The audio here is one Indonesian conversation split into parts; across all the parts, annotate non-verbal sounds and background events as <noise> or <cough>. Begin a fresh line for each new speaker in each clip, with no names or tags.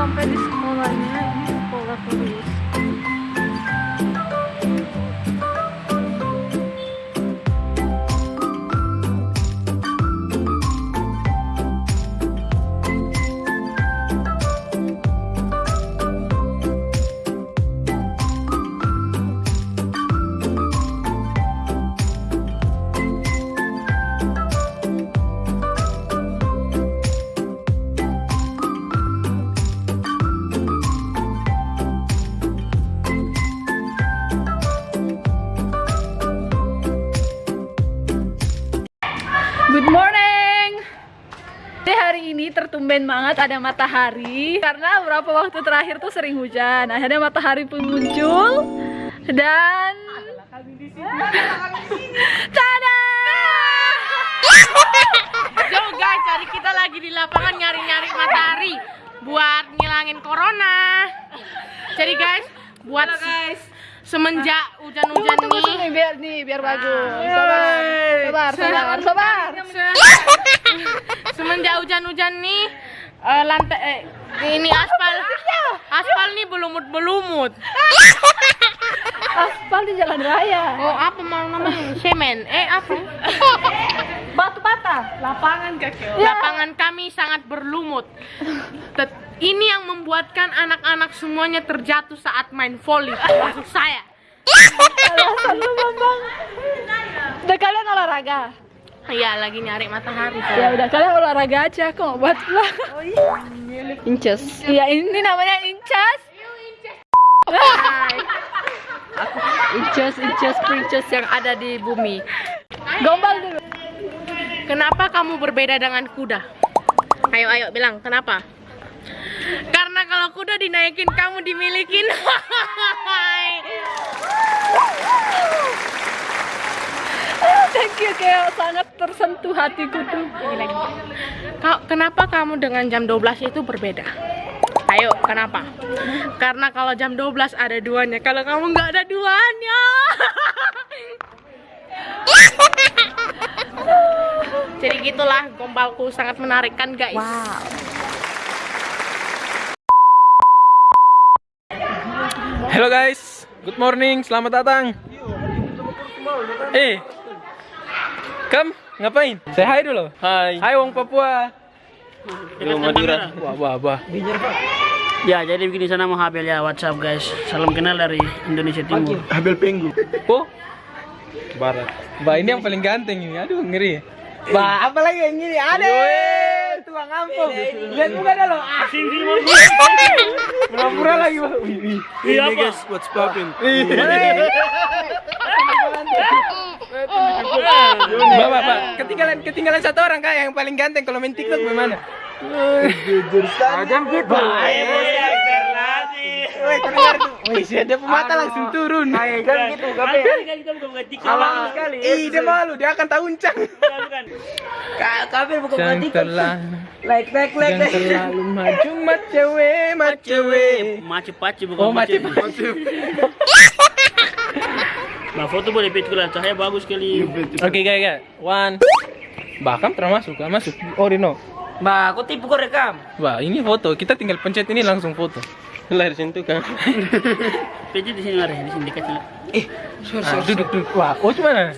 sampai di sekolahnya ini sekolah turis ini tertumben banget ada matahari karena beberapa waktu terakhir tuh sering hujan. Akhirnya matahari pun muncul dan <laughs> Tada! <laughs>
Yo guys, hari kita lagi di lapangan nyari-nyari matahari buat ngilangin corona. Jadi guys, buat guys semenjak hujan-hujan
Tunggu
nih
sini biar nih biar bagus. Sabar, sabar, sabar, sabar.
Semenjak hujan-hujan nih eh, lantai eh, ini aspal aspal nih belumut-belumut.
Aspal di jalan raya.
Oh, apa mau namanya? Semen. Eh, apa?
Batu bata. Lapangan kakek.
Lapangan kami sangat berlumut. Tet- ini yang membuatkan anak-anak semuanya terjatuh saat main volley, termasuk saya.
Alasan lu kalian olahraga?
Iya, lagi nyari matahari.
Ya udah kalian olahraga aja kok buat lah.
Inces.
Iya ini namanya incas.
Inces, inces, princess yang ada di bumi.
Gombal dulu.
Kenapa kamu berbeda dengan kuda? Ayo, ayo bilang, kenapa? Karena kalau kuda dinaikin, kamu dimilikin. <laughs> <laughs>
Thank you kayak sangat tersentuh hatiku tuh.
Kau- kenapa kamu dengan jam 12 itu berbeda? Ayo, kenapa? Karena kalau jam 12 ada duanya, kalau kamu nggak ada duanya. <laughs> Jadi gitulah gombalku sangat menarik kan guys.
Wow.
Halo guys, good morning, selamat datang. Eh, Kam, ngapain? Say hi dulu. Hai. Hai Wong Papua. Wong Madura. Wah, wah, wah.
Ya, jadi begini sana mau Habel ya WhatsApp guys. Salam kenal dari Indonesia Timur.
Habel Penggu. Oh, Barat. Bah, ini yang paling ganteng ini. Aduh, ngeri. Bah, apa lagi yang ngiri? Ada. Tuang ampun. Lihat muka dah lo. Ah. Pura-pura lagi, Bah. Wih, wih.
Iya apa?
what's poppin'? Bapak, Pak, ketinggalan ketinggalan satu orang kak yang paling ganteng kalau main TikTok bagaimana? Jujur Agam gitu. Woi, kedengar tuh. Woi, si ada pemata langsung turun. Kan gitu, gape. Alang sekali. Ih, dia malu, dia akan tahuncang.
Kabel bukan
Yang telah
Like, like, like,
yang terlalu <laughs> maju mat cewek, mat cewek.
Maci paci bukan
Oh,
maci. <laughs> Nah, foto boleh pitku lah. Cahaya bagus sekali.
Oke, guys, guys. One. Bahkan termasuk, kan masuk. Oh, Rino.
Mbak, aku tipu kok rekam.
Wah, ini foto. Kita tinggal pencet ini langsung foto. Lahir situ kan.
Pijit di sini ada, di sini kecil.
Ah, duduk, duduk. Wah, oh gimana?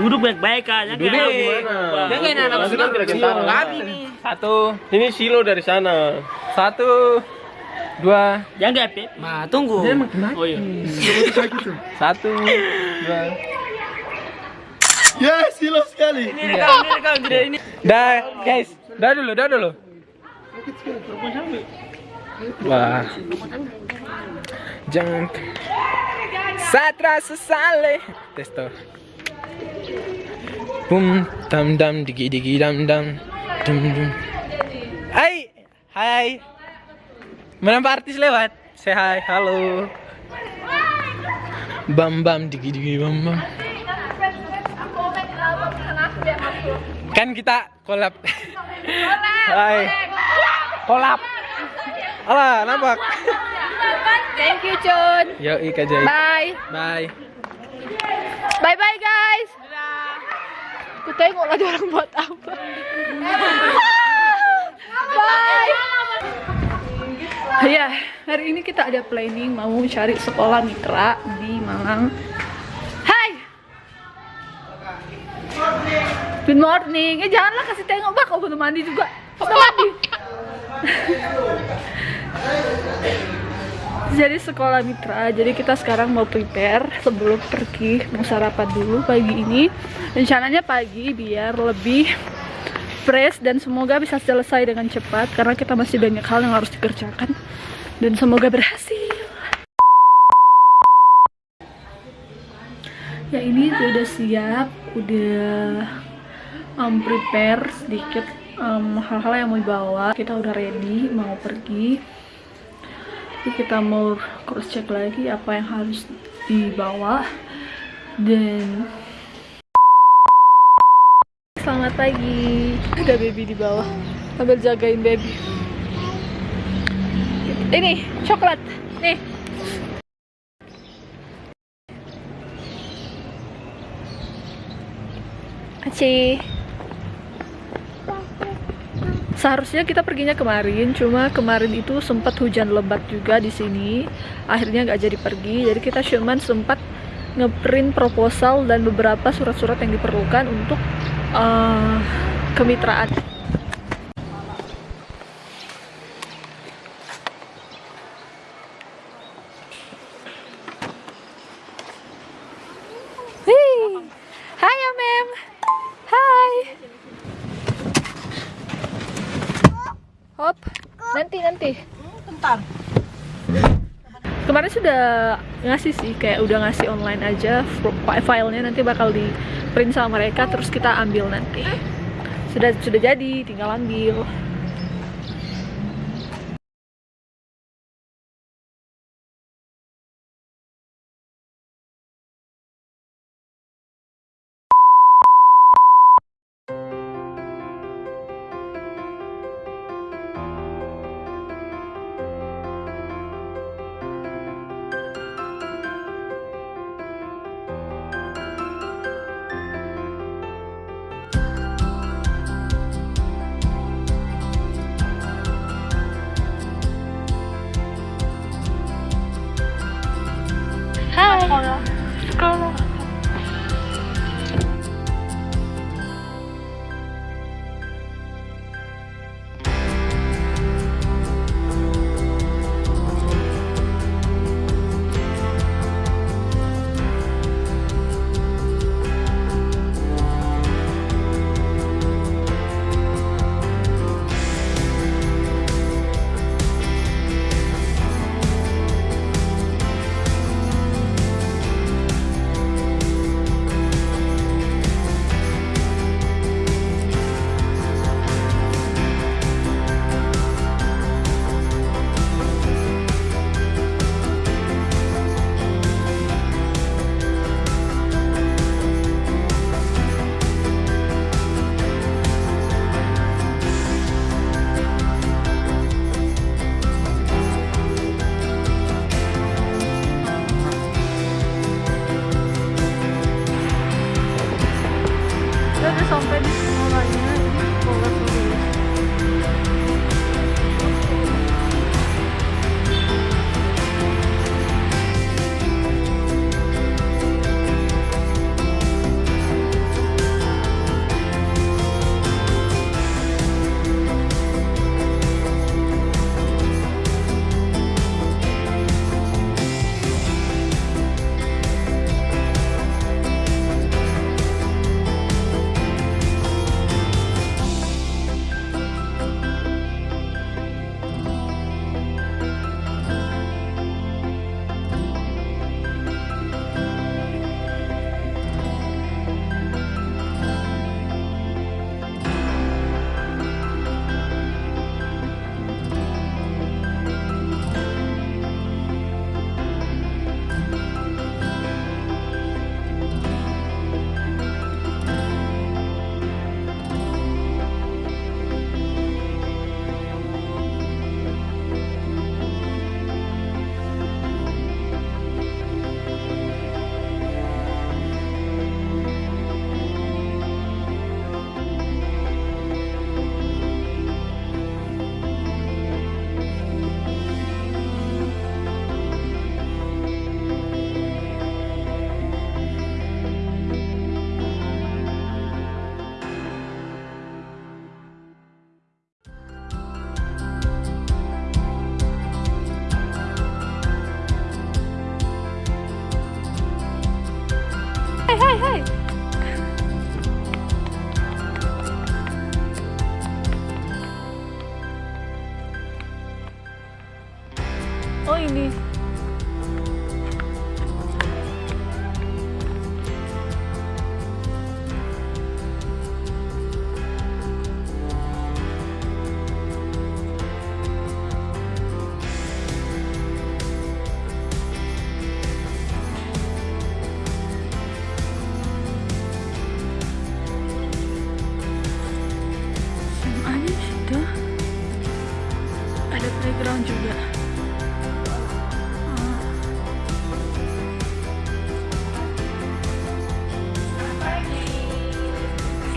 Duduk baik-baik aja.
Duduk gimana?
Dia kayak anak
Duduk
sunat. Kami nih.
Satu. Ini silo dari sana. Satu. Dua.
Jangan Pip.
Ma, tunggu.
Oh iya.
Satu. Dua.
Ini rekam, ini rekam jadi ini.
Dah, guys. Dah dulu, dah dulu. Wah. Jangan. Satra sesale. Testo. Bum tam dam digi digi dam dam. Dum dum. Hai. Hai. Menampak artis lewat. Say hi, halo. Bam bam digi digi bam bam. Kan kita kolab. Hai. Kolab. Alah, nampak.
Thank you Chun.
Yo, Ika Jai.
Bye.
Bye.
Bye bye guys. Aku tengok lagi orang buat apa. Bye. Hari ini kita ada planning mau cari sekolah mitra di Malang. Hai. Good morning. Eh janganlah kasih tengok bak, belum mandi juga. Udah mandi. <laughs> jadi sekolah mitra. Jadi kita sekarang mau prepare sebelum pergi mau sarapan dulu pagi ini. Rencananya pagi biar lebih fresh dan semoga bisa selesai dengan cepat karena kita masih banyak hal yang harus dikerjakan dan semoga berhasil. Ya ini udah siap, udah um, prepare sedikit um, hal-hal yang mau dibawa. Kita udah ready mau pergi. Jadi kita mau cross check lagi apa yang harus dibawa dan Selamat pagi. Ada baby di bawah. Sambil jagain baby. Ini coklat. Nih. Aci. Seharusnya kita perginya kemarin, cuma kemarin itu sempat hujan lebat juga di sini. Akhirnya nggak jadi pergi, jadi kita cuman sempat ngeprint proposal dan beberapa surat-surat yang diperlukan untuk uh, kemitraan. Hai ya mem. Hai. Hop. Nanti nanti. Kemarin sudah ngasih sih kayak udah ngasih online aja fi- filenya nanti bakal di print sama mereka terus kita ambil nanti. Sudah sudah jadi, tinggal ambil. 好了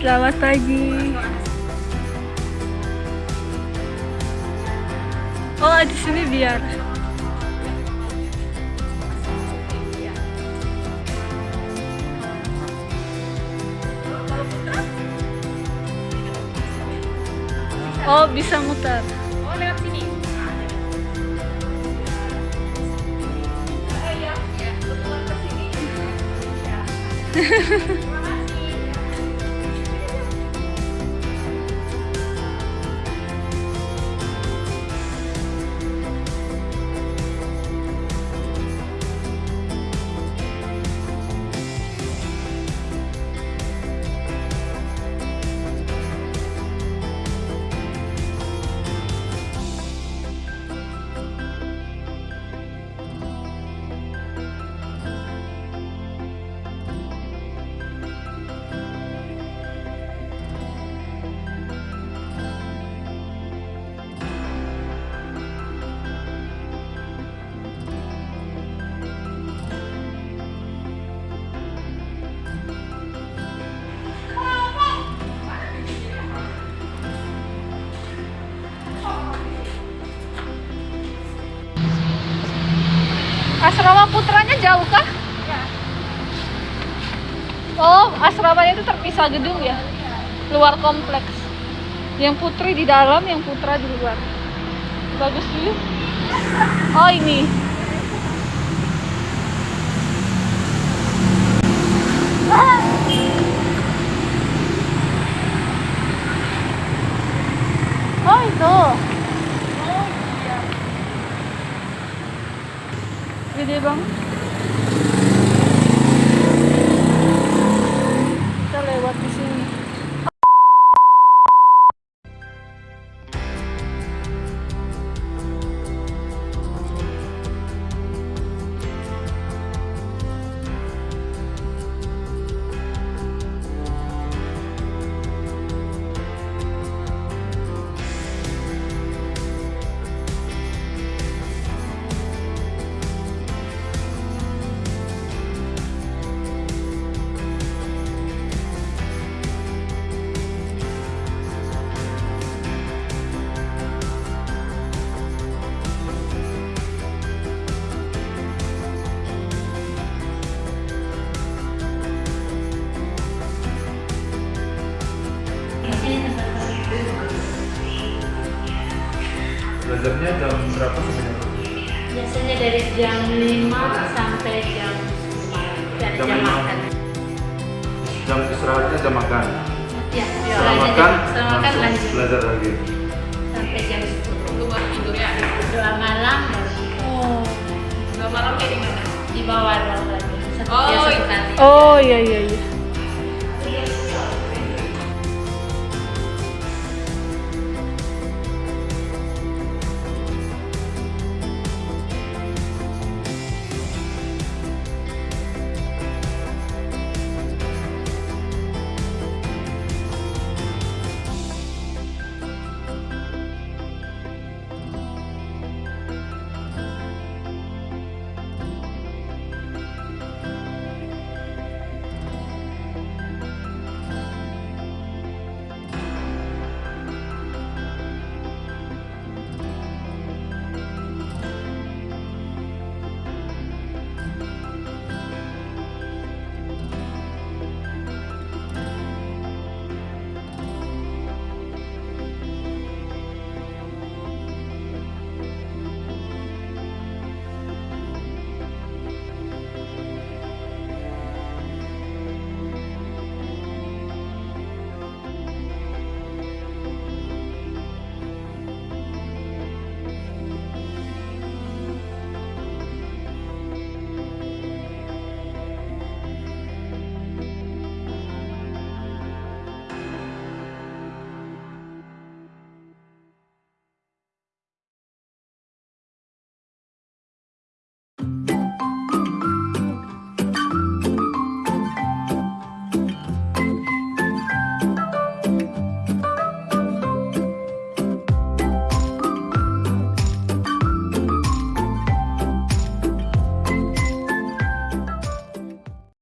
Selamat pagi. Oh, di sini biar. Oh, bisa muter.
Oh, lewat sini. <laughs>
Putranya jauh kah? Oh, asramanya itu terpisah gedung ya? Luar kompleks. Yang putri di dalam, yang putra di luar. Bagus view. Oh, ini. Oh, itu. Gede
Jam jam lima.
makan.
Jam istirahatnya jam makan.
Ya,
Setelah
setelah
makan,
setelah makan
langsung
lanjut
belajar lagi.
sampai jam 10.
Tunggu baru tidur ya.
Doa malam
Oh.
Malam kayak di mana?
di bawah ruang lagi.
Oh,
ya,
iya.
Oh, iya iya iya.